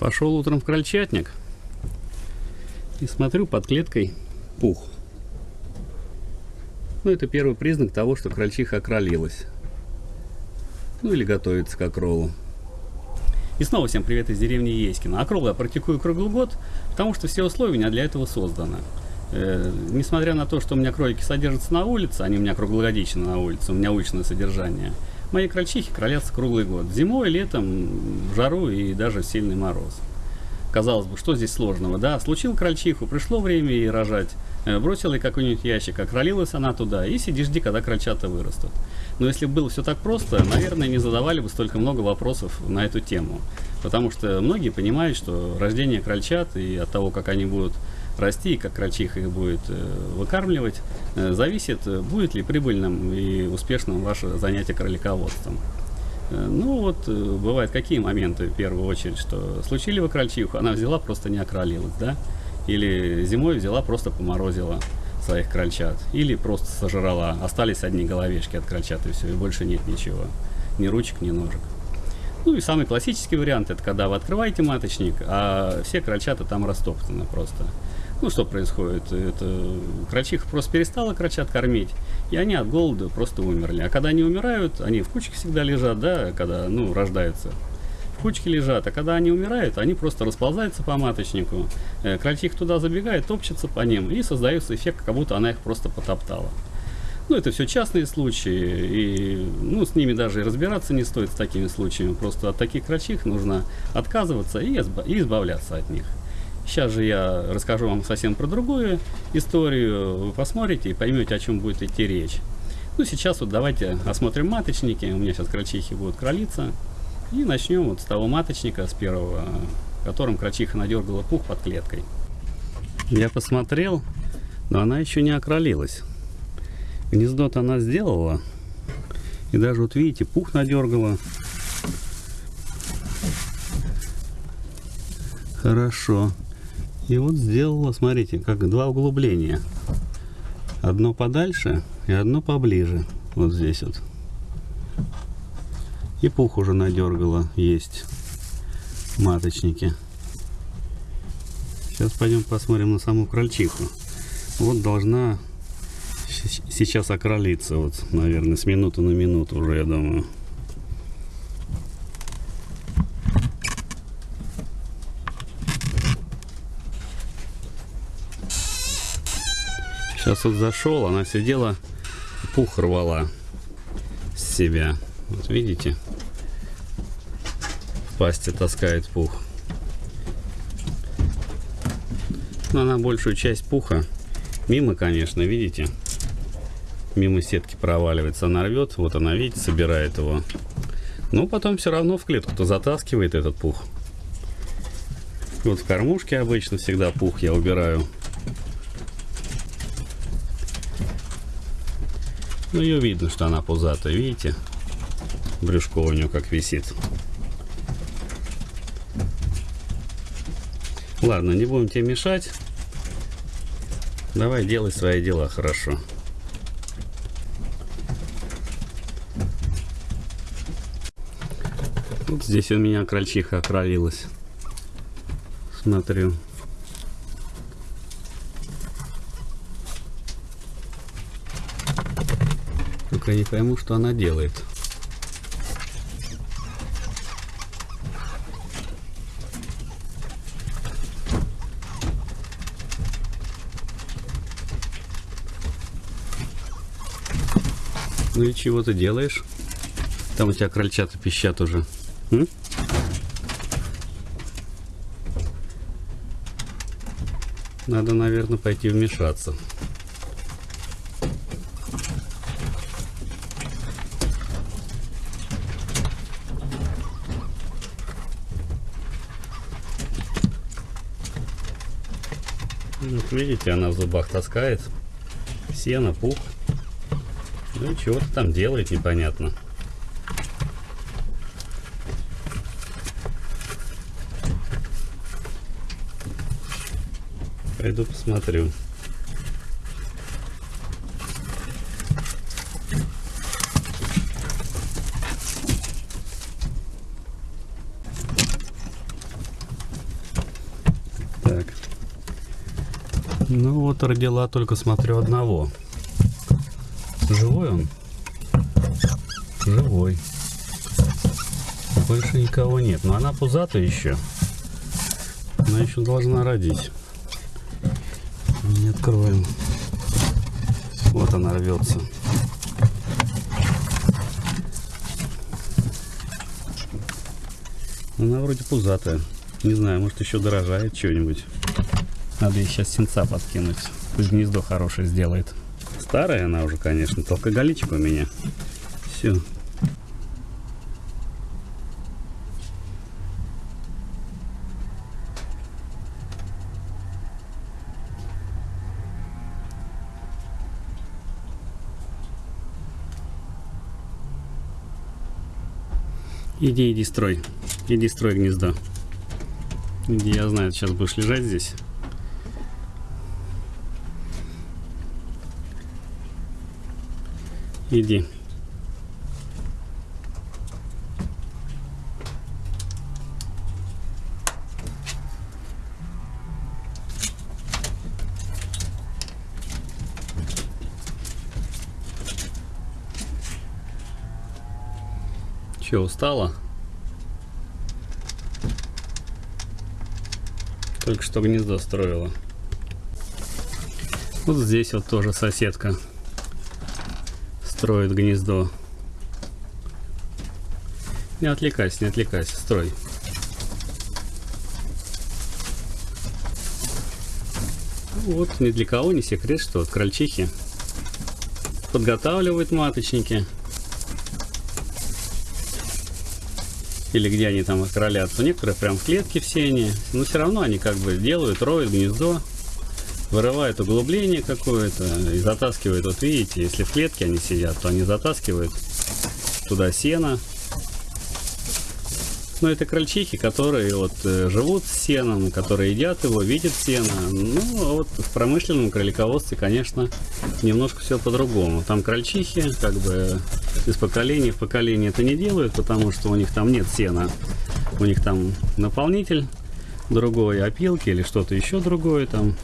Пошел утром в крольчатник и смотрю под клеткой пух. Ну, это первый признак того, что крольчиха окролилась. Ну, или готовится к окролу. И снова всем привет из деревни Еськина. Окрол я практикую круглый год, потому что все условия у меня для этого созданы. Э, несмотря на то, что у меня кролики содержатся на улице, они у меня круглогодично на улице, у меня уличное содержание, мои крольчихи кролятся круглый год. Зимой, летом, жару и даже сильный мороз. Казалось бы, что здесь сложного, да? Случил крольчиху, пришло время ей рожать, э, бросила ей какой-нибудь ящик, окролилась она туда, и сиди жди, когда крольчата вырастут. Но если было все так просто, наверное, не задавали бы столько много вопросов на эту тему. Потому что многие понимают, что рождение крольчат и от того, как они будут расти, и как крольчиха их будет э, выкармливать, э, зависит, будет ли прибыльным и успешным ваше занятие кролиководством. Э, ну вот, бывают какие моменты, в первую очередь, что случили вы крольчиху, она взяла, просто не окролилась, да? Или зимой взяла, просто поморозила своих крольчат. Или просто сожрала, остались одни головешки от крольчат, и все, и больше нет ничего. Ни ручек, ни ножек. Ну и самый классический вариант, это когда вы открываете маточник, а все крольчата там растоптаны просто. Ну, что происходит? Это крольчиха просто перестала крольчат кормить, и они от голода просто умерли. А когда они умирают, они в кучке всегда лежат, да, когда, ну, рождаются. В кучке лежат, а когда они умирают, они просто расползаются по маточнику. Э, крольчиха туда забегает, топчется по ним, и создается эффект, как будто она их просто потоптала. Ну, это все частные случаи, и ну, с ними даже и разбираться не стоит с такими случаями. Просто от таких крольчих нужно отказываться и избавляться от них. Сейчас же я расскажу вам совсем про другую историю. Вы посмотрите и поймете, о чем будет идти речь. Ну, сейчас вот давайте осмотрим маточники. У меня сейчас крольчихи будут кролиться. И начнем вот с того маточника, с первого, которым крольчиха надергала пух под клеткой. Я посмотрел, но она еще не окролилась. Гнездо-то она сделала. И даже вот видите, пух надергала. Хорошо. И вот сделала, смотрите, как два углубления. Одно подальше и одно поближе. Вот здесь вот. И пух уже надергала, есть маточники. Сейчас пойдем посмотрим на саму крольчиху. Вот должна сейчас окролиться, вот, наверное, с минуты на минуту уже, я думаю. Сейчас вот зашел, она сидела, пух рвала с себя. Вот видите? В пасти таскает пух. Но она большую часть пуха мимо, конечно, видите? Мимо сетки проваливается. Она рвет, вот она, видите, собирает его. Но потом все равно в клетку-то затаскивает этот пух. Вот в кормушке обычно всегда пух я убираю. Ну, ее видно, что она пузатая, видите? Брюшко у нее как висит. Ладно, не будем тебе мешать. Давай делай свои дела хорошо. Вот здесь у меня крольчиха окролилась. Смотрю. Только не пойму, что она делает. Ну и чего ты делаешь? Там у тебя крольчата пищат уже. М? Надо, наверное, пойти вмешаться. Видите, она в зубах таскает сено, пух. Ну и чего-то там делает непонятно. Пойду посмотрю. Вот родила только смотрю одного. Живой он? Живой. Больше никого нет. Но она пузатая еще. Она еще должна родить. Не откроем. Вот она рвется. Она вроде пузатая. Не знаю, может еще дорожает что-нибудь. Надо ей сейчас сенца подкинуть. Пусть гнездо хорошее сделает. Старая она уже, конечно, только галичка у меня. Все. Иди, иди, строй. Иди, строй гнездо. Иди, я знаю, сейчас будешь лежать здесь. Иди. Че, устала? Только что гнездо строила. Вот здесь вот тоже соседка строит гнездо. Не отвлекайся, не отвлекайся, строй. Вот ни для кого не секрет, что вот крольчихи подготавливают маточники. Или где они там кролятся. Некоторые прям в клетке все они. Но все равно они как бы делают, роют гнездо вырывает углубление какое-то и затаскивает. Вот видите, если в клетке они сидят, то они затаскивают туда сено. Но это крольчихи, которые вот э, живут с сеном, которые едят его, видят сено. Ну, а вот в промышленном кролиководстве, конечно, немножко все по-другому. Там крольчихи, как бы из поколения в поколение это не делают, потому что у них там нет сена. У них там наполнитель другой, опилки или что-то еще другое там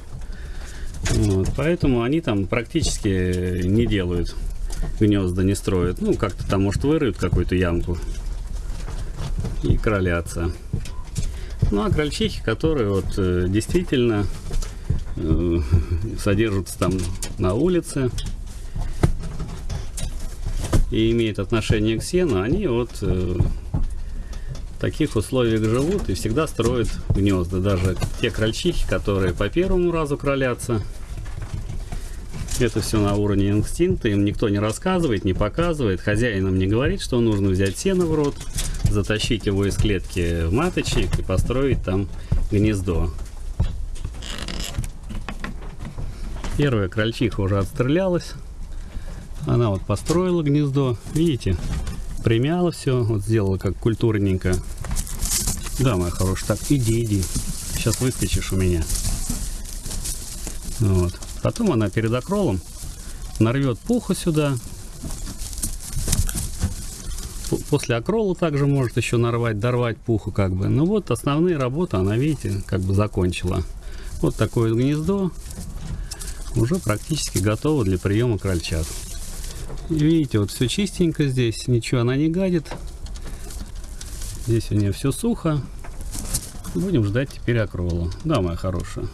вот, поэтому они там практически не делают гнезда, не строят. Ну, как-то там, может, выроют какую-то ямку и кролятся. Ну, а крольчихи, которые вот э, действительно э, содержатся там на улице и имеют отношение к сену, они вот э, таких условиях живут и всегда строят гнезда. Даже те крольчихи, которые по первому разу кролятся, это все на уровне инстинкта, им никто не рассказывает, не показывает, хозяин им не говорит, что нужно взять сено в рот, затащить его из клетки в маточник и построить там гнездо. Первая крольчиха уже отстрелялась. Она вот построила гнездо. Видите, примяла все, вот сделала как культурненько. Да, моя хорошая, так, иди, иди. Сейчас выскочишь у меня. Вот. Потом она перед окролом нарвет пуху сюда. После окрола также может еще нарвать, дорвать пуху как бы. Ну вот основные работы она, видите, как бы закончила. Вот такое гнездо уже практически готово для приема крольчат. Видите, вот все чистенько здесь, ничего она не гадит. Здесь у нее все сухо. Будем ждать теперь окрола. Да, моя хорошая.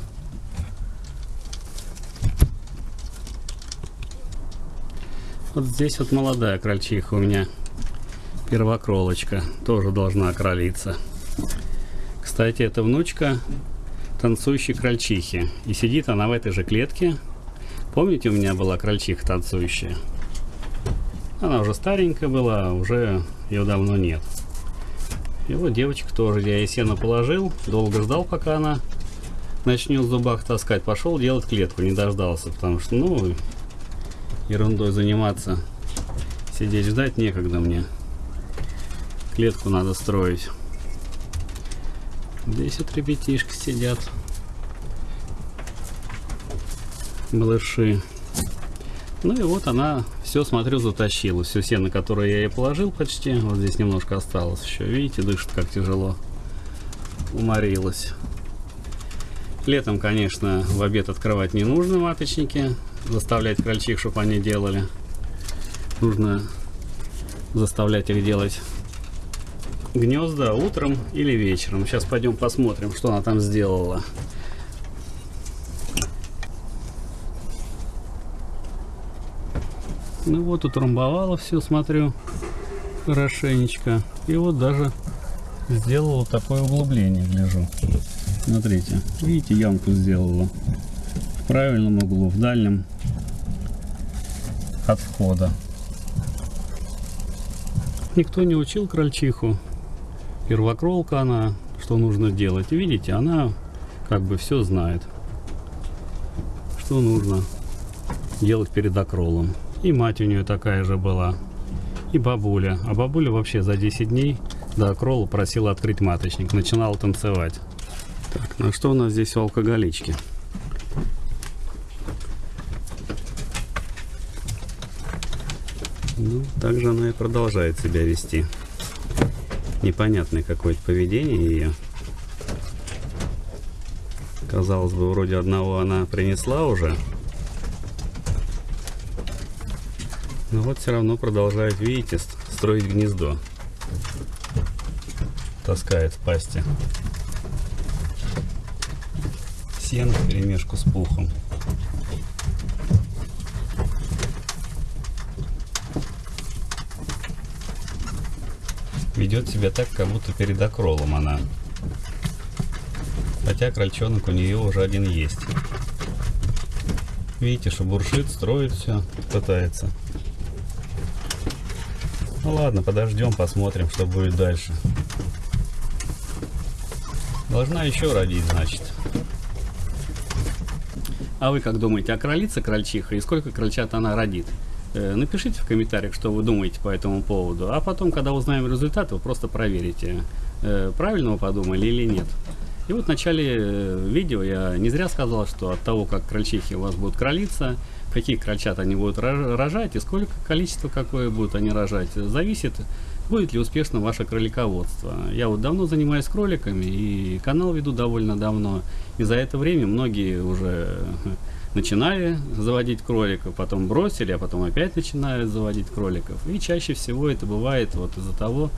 Вот здесь вот молодая крольчиха у меня. Первокролочка. Тоже должна окролиться. Кстати, это внучка танцующей крольчихи. И сидит она в этой же клетке. Помните, у меня была крольчиха танцующая? Она уже старенькая была, уже ее давно нет. И вот девочка тоже, я ей сено положил, долго ждал, пока она начнет в зубах таскать. Пошел делать клетку, не дождался, потому что, ну, ерундой заниматься. Сидеть ждать некогда мне. Клетку надо строить. Здесь вот ребятишки сидят. Малыши. Ну и вот она все, смотрю, затащила. Все сено, которое я ей положил почти. Вот здесь немножко осталось еще. Видите, дышит как тяжело. Уморилась. Летом, конечно, в обед открывать не нужно маточники, заставлять крольчих, чтобы они делали. Нужно заставлять их делать гнезда утром или вечером. Сейчас пойдем посмотрим, что она там сделала. Ну вот, утрамбовала все, смотрю, хорошенечко. И вот даже сделала такое углубление, гляжу. Смотрите, видите, ямку сделала. В правильном углу, в дальнем от входа. Никто не учил крольчиху. Первокролка она, что нужно делать. Видите, она как бы все знает. Что нужно делать перед окролом. И мать у нее такая же была. И бабуля. А бабуля вообще за 10 дней до окрола просила открыть маточник. Начинала танцевать. Так, ну что у нас здесь у алкоголички? Ну, также она и продолжает себя вести. Непонятное какое-то поведение ее. Казалось бы, вроде одного она принесла уже. Но вот все равно продолжает, видите, строить гнездо. Таскает в пасти. Сено в перемешку с пухом. Ведет себя так, как будто перед окролом она. Хотя крольчонок у нее уже один есть. Видите, что буршит, строит все, пытается. Ну ладно, подождем, посмотрим, что будет дальше. Должна еще родить, значит. А вы как думаете, а кролица крольчиха и сколько крольчат она родит? Э, напишите в комментариях, что вы думаете по этому поводу. А потом, когда узнаем результат, вы просто проверите, э, правильно вы подумали или нет. И вот в начале э, видео я не зря сказал, что от того, как крольчихи у вас будут кролиться, каких крольчат они будут рожать и сколько количество какое будут они рожать, зависит, будет ли успешно ваше кролиководство. Я вот давно занимаюсь кроликами и канал веду довольно давно. И за это время многие уже начинали заводить кроликов, потом бросили, а потом опять начинают заводить кроликов. И чаще всего это бывает вот из-за того, э,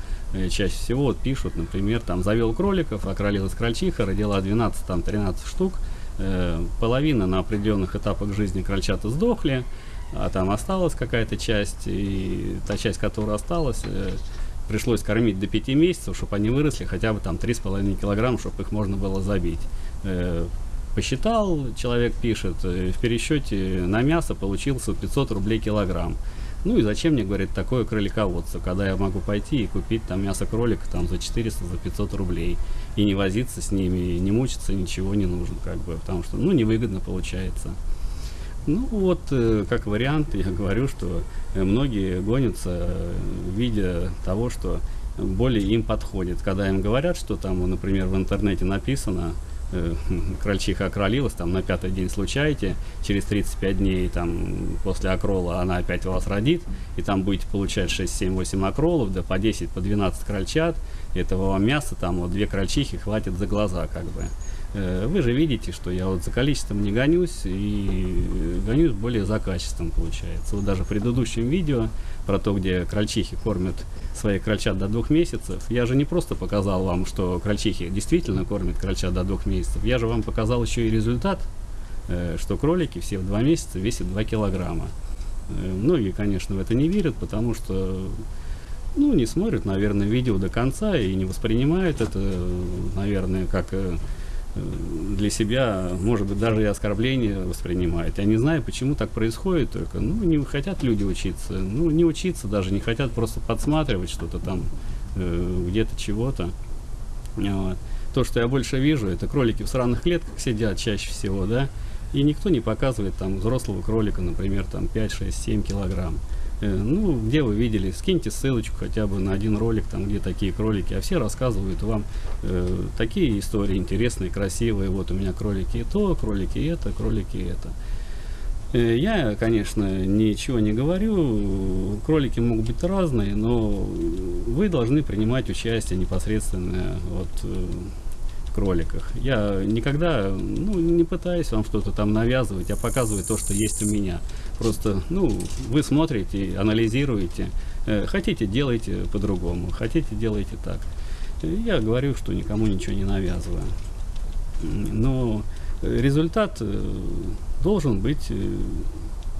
чаще всего вот пишут, например, там завел кроликов, окролилась крольчиха, родила 12-13 штук, Э, половина на определенных этапах жизни крольчата сдохли, а там осталась какая-то часть, и та часть, которая осталась, э, пришлось кормить до 5 месяцев, чтобы они выросли хотя бы там 3,5 килограмма, чтобы их можно было забить. Э, посчитал, человек пишет, в пересчете на мясо получился 500 рублей килограмм. Ну и зачем мне, говорит, такое кролиководство, когда я могу пойти и купить там мясо кролика там за 400, за 500 рублей и не возиться с ними, не мучиться, ничего не нужно, как бы, потому что, ну, невыгодно получается. Ну вот, э, как вариант, я говорю, что многие гонятся, э, видя того, что более им подходит. Когда им говорят, что там, например, в интернете написано, Э, крольчиха окролилась, там на пятый день случаете, через 35 дней там после окрола она опять вас родит, и там будете получать 6, 7, 8 окролов, да по 10, по 12 крольчат, этого вам мяса, там вот две крольчихи хватит за глаза как бы. Э, вы же видите, что я вот за количеством не гонюсь и гонюсь более за качеством получается. Вот даже в предыдущем видео про то, где крольчихи кормят своих крольчат до двух месяцев, я же не просто показал вам, что крольчихи действительно кормят крольчат до двух месяцев, я же вам показал еще и результат, э, что кролики все в два месяца весят 2 килограмма. Э, многие, конечно, в это не верят, потому что ну, не смотрят, наверное, видео до конца и не воспринимают это, наверное, как для себя, может быть, даже и оскорбление воспринимают. Я не знаю, почему так происходит только. Ну, не хотят люди учиться. Ну, не учиться даже, не хотят просто подсматривать что-то там, э, где-то чего-то. Вот. То, что я больше вижу, это кролики в сраных клетках сидят чаще всего, да, и никто не показывает там взрослого кролика, например, там 5, 6, 7 килограмм. Э, ну, где вы видели, скиньте ссылочку хотя бы на один ролик, там, где такие кролики, а все рассказывают вам э, такие истории интересные, красивые, вот у меня кролики и то, кролики и это, кролики и это. Э, я, конечно, ничего не говорю, кролики могут быть разные, но вы должны принимать участие непосредственно вот, э, кроликах. Я никогда ну, не пытаюсь вам что-то там навязывать, а показывать то, что есть у меня. Просто, ну, вы смотрите, анализируете. Э, хотите, делайте по-другому. Хотите, делайте так. Я говорю, что никому ничего не навязываю. Но результат э, должен быть э,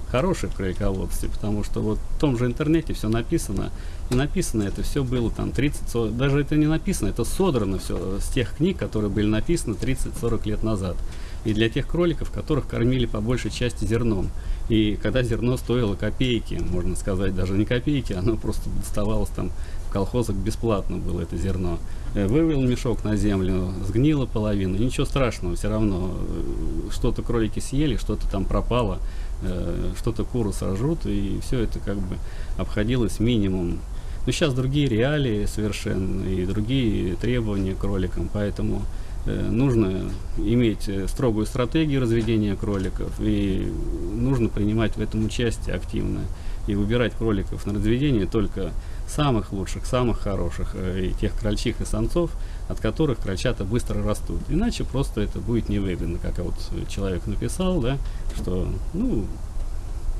хороший в потому что вот в том же интернете все написано, и написано это все было там 30, даже это не написано, это содрано все с тех книг, которые были написаны 30-40 лет назад. И для тех кроликов, которых кормили по большей части зерном. И когда зерно стоило копейки, можно сказать, даже не копейки, оно просто доставалось там в колхозах бесплатно было это зерно. Э, вывел мешок на землю, сгнила половина, ничего страшного, все равно э, что-то кролики съели, что-то там пропало, э, что-то куры сожрут, и все это как бы обходилось минимум. Но сейчас другие реалии совершенно и другие требования к кроликам, поэтому нужно иметь строгую стратегию разведения кроликов и нужно принимать в этом участие активно и выбирать кроликов на разведение только самых лучших, самых хороших, э, и тех крольчих и самцов, от которых крольчата быстро растут. Иначе просто это будет невыгодно, как вот человек написал, да, что, ну,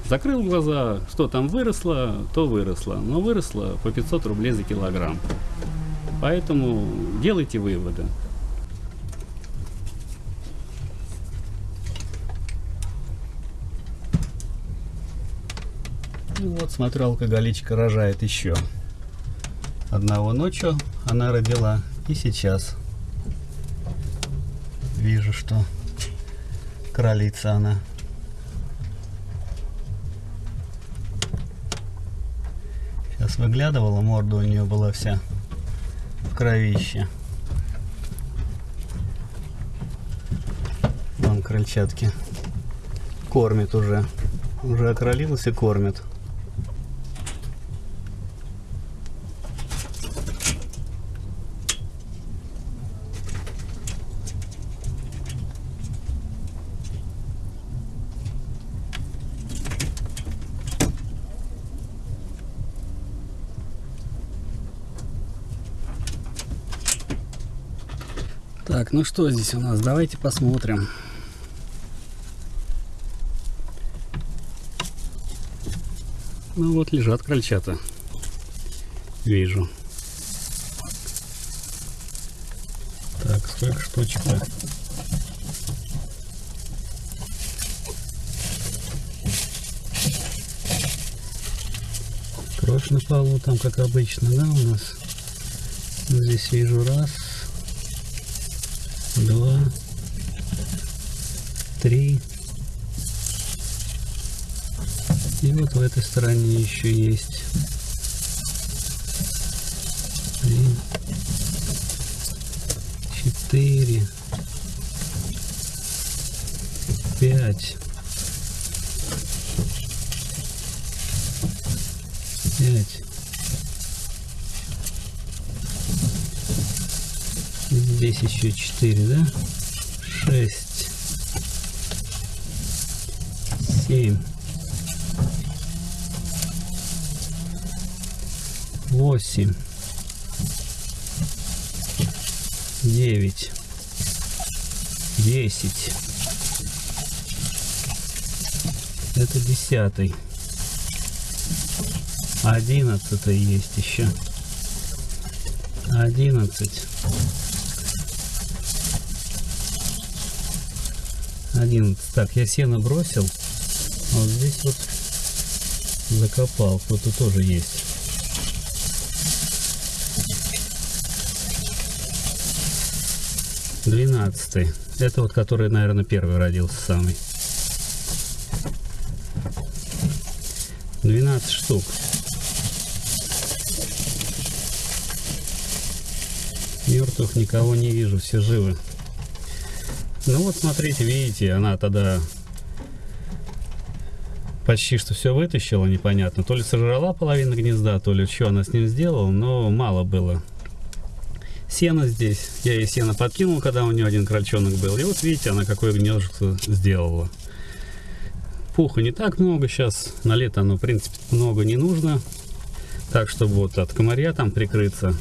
закрыл глаза, что там выросло, то выросло, но выросло по 500 рублей за килограмм. Поэтому делайте выводы. Ну вот, смотрю, алкоголичка рожает еще. Одного ночью она родила, и сейчас вижу, что кролица она. Сейчас выглядывала, морда у нее была вся в кровище. Вон крольчатки кормит уже. Уже окролилась и кормит. Так, ну что здесь у нас? Давайте посмотрим. Ну вот лежат крольчата. Вижу. Так, сколько штучек-то? Кровь на полу там, как обычно, да, у нас? Здесь вижу раз, 3. И вот в этой стороне еще есть. 3, 4, 5, 5, 10 еще 4, да? 6, 7, 8, 9, 10. Это десятый. Одиннадцатый есть еще. Одиннадцать. 11. Так, я сено бросил. А вот здесь вот закопал. Кто-то тоже есть. Двенадцатый. Это вот который, наверное, первый родился самый. 12 штук. Мертвых никого не вижу, все живы. Ну вот смотрите, видите, она тогда почти что все вытащила, непонятно. То ли сожрала половину гнезда, то ли что она с ним сделала, но мало было. Сено здесь. Я ей сено подкинул, когда у нее один крольчонок был. И вот видите, она какое гнездо сделала. Пуха не так много сейчас. На лето оно, в принципе, много не нужно. Так, чтобы вот от комарья там прикрыться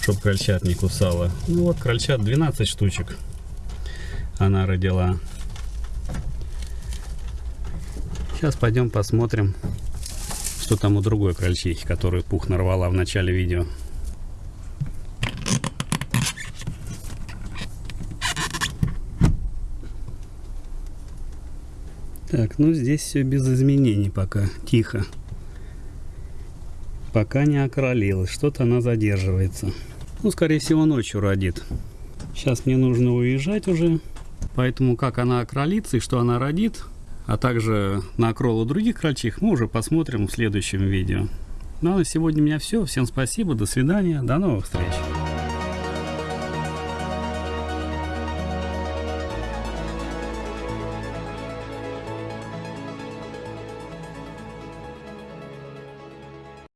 чтобы крольчат не кусала. Ну вот, крольчат 12 штучек она родила. Сейчас пойдем посмотрим, что там у другой крольчихи, которую пух нарвала в начале видео. Так, ну здесь все без изменений пока, тихо. Пока не окролилась, что-то она задерживается. Ну, скорее всего, ночью родит. Сейчас мне нужно уезжать уже. Поэтому как она окролится и что она родит, а также на окролу других крольчих, мы уже посмотрим в следующем видео. Ну а на сегодня у меня все. Всем спасибо, до свидания, до новых встреч.